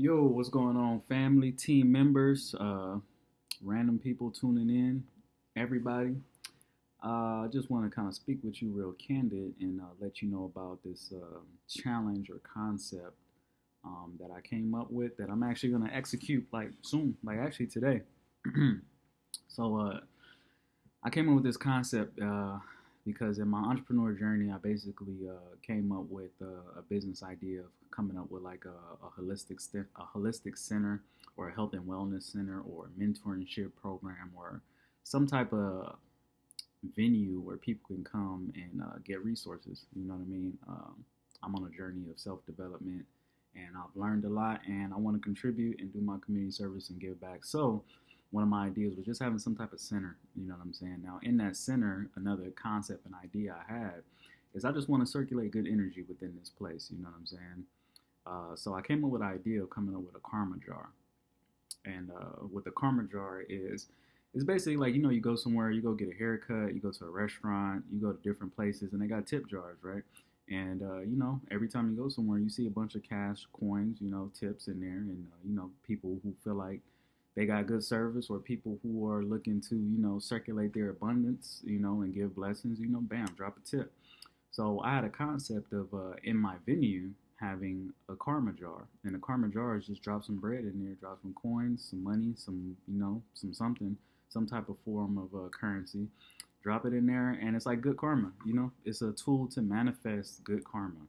Yo, what's going on, family, team members, uh, random people tuning in, everybody? Uh, I just want to kind of speak with you real candid and uh, let you know about this uh, challenge or concept um, that I came up with that I'm actually going to execute like soon, like actually today. so uh, I came up with this concept uh, because in my entrepreneur journey, I basically uh, came up with a business idea of coming up with like a, a holistic st- a holistic center or a health and wellness center or a mentorship program or some type of venue where people can come and uh, get resources. You know what I mean? Um, I'm on a journey of self development and I've learned a lot and I want to contribute and do my community service and give back. So one of my ideas was just having some type of center. You know what I'm saying? Now, in that center, another concept and idea I had is I just want to circulate good energy within this place. You know what I'm saying? Uh, so I came up with an idea of coming up with a karma jar. And uh, what the karma jar is, it's basically like you know you go somewhere, you go get a haircut, you go to a restaurant, you go to different places, and they got tip jars, right? And uh, you know, every time you go somewhere, you see a bunch of cash coins, you know, tips in there, and uh, you know, people who feel like they got good service or people who are looking to, you know, circulate their abundance, you know, and give blessings, you know, bam, drop a tip. So I had a concept of uh, in my venue having a karma jar, and a karma jar is just drop some bread in there, drop some coins, some money, some, you know, some something, some type of form of uh, currency, drop it in there, and it's like good karma. You know, it's a tool to manifest good karma.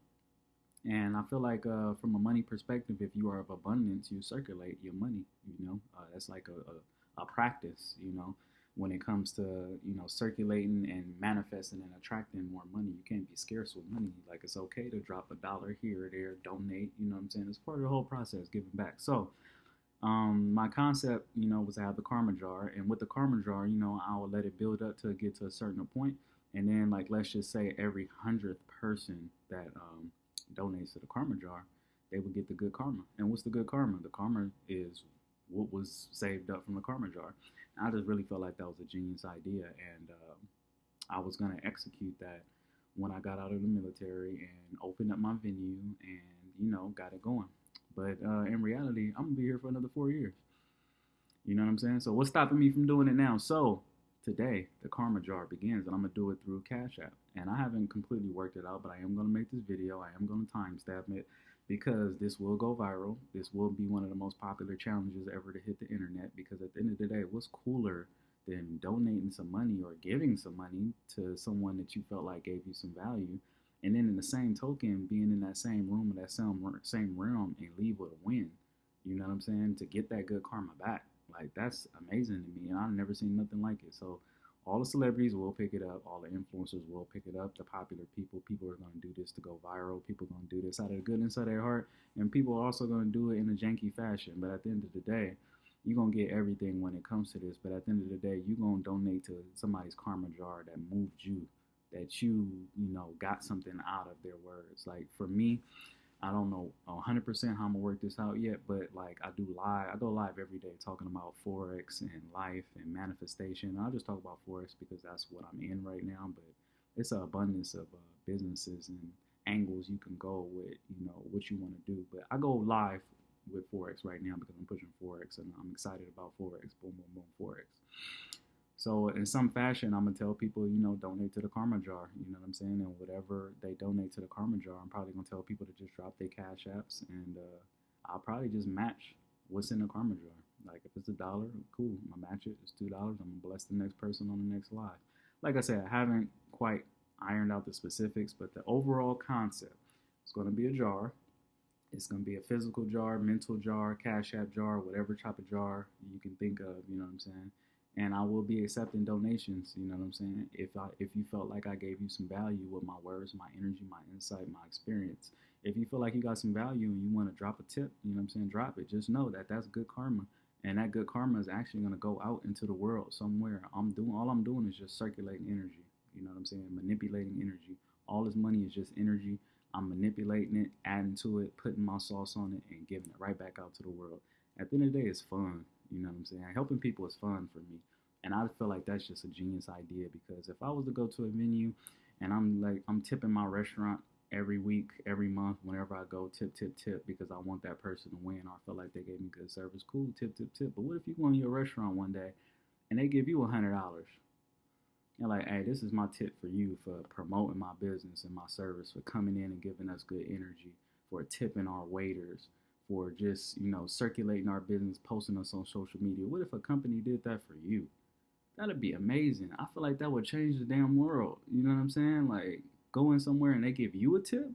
And I feel like uh, from a money perspective, if you are of abundance, you circulate your money. You know, uh, that's like a, a, a, practice. You know, when it comes to you know circulating and manifesting and attracting more money, you can't be scarce with money. Like it's okay to drop a dollar here or there, donate. You know what I'm saying? It's part of the whole process, giving back. So. Um, my concept, you know, was to have the karma jar, and with the karma jar, you know, I would let it build up to get to a certain point, and then, like, let's just say every hundredth person that um, donates to the karma jar, they would get the good karma. And what's the good karma? The karma is what was saved up from the karma jar. And I just really felt like that was a genius idea, and uh, I was going to execute that when I got out of the military and opened up my venue and you know got it going. But uh, in reality, I'm gonna be here for another four years. You know what I'm saying? So what's stopping me from doing it now? So today the karma jar begins and I'm gonna do it through Cash App. And I haven't completely worked it out, but I am gonna make this video. I am gonna timestamp it because this will go viral. This will be one of the most popular challenges ever to hit the internet because at the end of the day, what's cooler than donating some money or giving some money to someone that you felt like gave you some value and then in the same token being in that same room or that same same realm and leave with a win you know what i'm saying to get that good karma back like that's amazing to me, and I've never seen nothing like it. So all the celebrities will pick it up, all the influencers will pick it up, the popular people, people are going to do this to go viral, people are going to do this out of the goodness of their heart, and people are also going to do it in a janky fashion. But at the end of the day, you're going to get everything when it comes to this. But at the end of the day, you're going to donate to somebody's karma jar that moved you, that you, you know, got something out of their words. Like for me, I don't know 100% how I'm gonna work this out yet, but like I do live, I go live every day talking about forex and life and manifestation. I just talk about forex because that's what I'm in right now. But it's an abundance of uh, businesses and angles you can go with, you know, what you want to do. But I go live with forex right now because I'm pushing forex and I'm excited about forex. Boom, boom, boom, forex. So in some fashion, I'm gonna tell people, you know, donate to the karma jar. You know what I'm saying? And whatever they donate to the karma jar, I'm probably gonna tell people to just drop their cash apps, and uh, I'll probably just match what's in the karma jar. Like if it's a dollar, cool, I'm gonna match it. It's two dollars. I'm gonna bless the next person on the next live. Like I said, I haven't quite ironed out the specifics, but the overall concept is gonna be a jar. It's gonna be a physical jar, mental jar, cash app jar, whatever type of jar you can think of. You know what I'm saying? And I will be accepting donations. You know what I'm saying? If I if you felt like I gave you some value with my words, my energy, my insight, my experience. If you feel like you got some value and you want to drop a tip, you know what I'm saying? Drop it. Just know that that's good karma, and that good karma is actually going to go out into the world somewhere. I'm doing all I'm doing is just circulating energy. You know what I'm saying? Manipulating energy. All this money is just energy. I'm manipulating it, adding to it, putting my sauce on it, and giving it right back out to the world. At the end of the day, it's fun. You know what I'm saying? Helping people is fun for me. And I feel like that's just a genius idea because if I was to go to a venue and I'm like I'm tipping my restaurant every week, every month, whenever I go, tip, tip, tip, because I want that person to win I feel like they gave me good service. Cool, tip, tip, tip. But what if you go into your restaurant one day and they give you a hundred dollars? You're like, hey, this is my tip for you for promoting my business and my service, for coming in and giving us good energy, for tipping our waiters, for just, you know, circulating our business, posting us on social media. What if a company did that for you? That'd be amazing. I feel like that would change the damn world. You know what I'm saying? Like going somewhere and they give you a tip.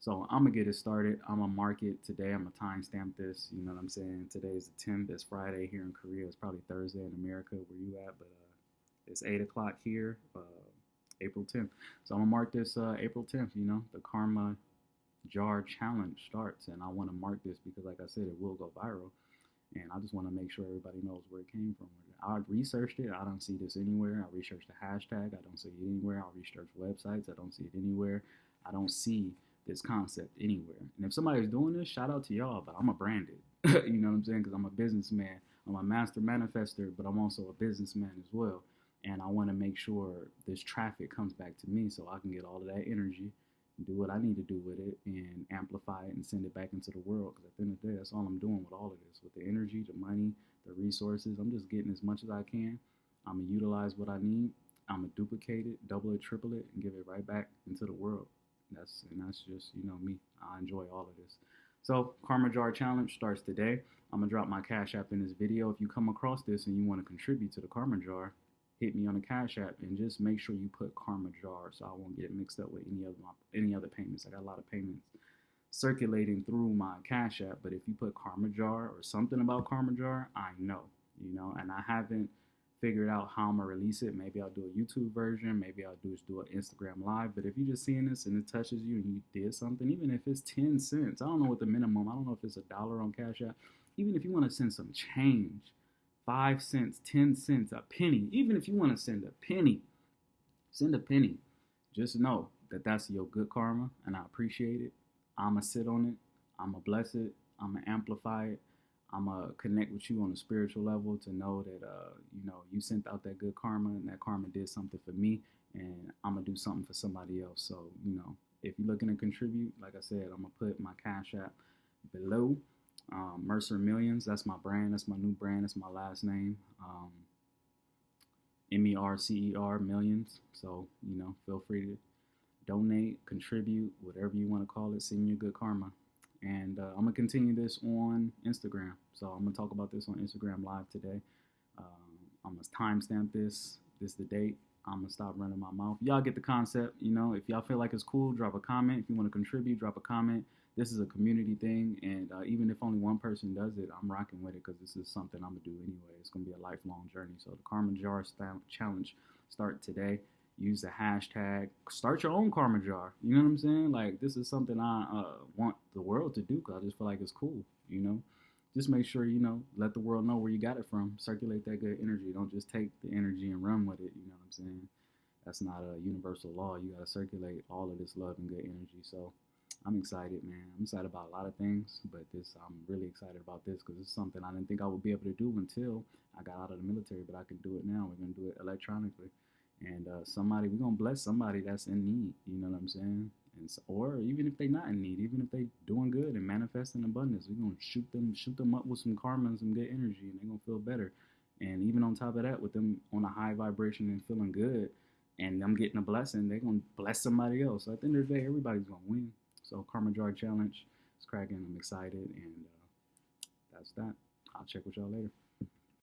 So I'm gonna get it started. I'm gonna mark it today. I'm gonna timestamp this. You know what I'm saying? Today is the 10th. It's Friday here in Korea. It's probably Thursday in America where you at, but uh, it's eight o'clock here, uh, April 10th. So I'm gonna mark this uh, April 10th. You know, the Karma Jar Challenge starts, and I want to mark this because, like I said, it will go viral. And I just want to make sure everybody knows where it came from. I researched it. I don't see this anywhere. I researched the hashtag. I don't see it anywhere. I researched websites. I don't see it anywhere. I don't see this concept anywhere. And if somebody's doing this, shout out to y'all, but I'm a branded. you know what I'm saying? Because I'm a businessman. I'm a master manifester, but I'm also a businessman as well. And I want to make sure this traffic comes back to me so I can get all of that energy do what I need to do with it and amplify it and send it back into the world. Because at the end of the day, that's all I'm doing with all of this. With the energy, the money, the resources, I'm just getting as much as I can. I'm going to utilize what I need. I'm going to duplicate it, double it, triple it, and give it right back into the world. That's And that's just, you know, me. I enjoy all of this. So, Karma Jar Challenge starts today. I'm to drop my Cash App in this video. If you come across this and you want to contribute to the Karma Jar, hit me on the Cash App and just make sure you put Karma Jar so I won't get mixed up with any other my, any other payments. I got a lot of payments circulating through my Cash App, but if you put Karma Jar or something about Karma Jar, I know, you know, and I haven't figured out how I'm gonna release it. Maybe I'll do a YouTube version, maybe I'll do do an Instagram live. But if you're just seeing this and it touches you and you did something, even if it's 10 cents, I don't know what the minimum, I don't know if it's a dollar on Cash App, even if you want to send some change five cents, ten cents, a penny. Even if you want to send a penny, send a penny. Just know that that's your good karma, and I appreciate it. I'ma sit on it. I'ma bless it. I'ma amplify it. I'ma connect with you on a spiritual level to know that uh, you know you sent out that good karma, and that karma did something for me, and I'm gonna do something for somebody else. So you know, if you're looking to contribute, like I said, I'm gonna put my cash app below um, Mercer Millions, that's my brand. That's my new brand. That's my last name. Um, M E R C E R Millions. So, you know, feel free to donate, contribute, whatever you want to call it. Send you good karma. And uh, I'm going to continue this on Instagram. So, I'm going to talk about this on Instagram Live today. Um, I'm going to timestamp this. This is the date. I'm gonna stop running my mouth. Y'all get the concept, you know. If y'all feel like it's cool, drop a comment. If you want to contribute, drop a comment this is a community thing, and uh, even if only one person does it, I'm rocking with it because this is something I'm gonna do anyway. It's gonna be a lifelong journey. So the Karma Jar Challenge start today. Use the hashtag. Start your own Karma Jar. You know what I'm saying? Like this is something I uh, want the world to do because I just feel like it's cool. You know, just make sure you know let the world know where you got it from. Circulate that good energy. Don't just take the energy and run with it. You know what I'm saying? That's not a universal law. You gotta circulate all of this love and good energy. So I'm excited, man. I'm excited about a lot of things, but this I'm really excited about this because it's something I didn't think I would be able to do until I got out of the military, but I can do it now. We're gonna do it electronically, and uh, somebody we're gonna bless somebody that's in need. You know what I'm saying? And so, or even if they're not in need, even if they doing good and manifesting abundance, we're gonna shoot them shoot them up with some karma and some good energy, and they're gonna feel better. And even on top of that, with them on a high vibration and feeling good, and them getting a blessing, they're gonna bless somebody else. So at the end of the day, everybody's gonna win. So Karma Jar Challenge is cracking. I'm excited, and uh, that's that. I'll check with y'all later.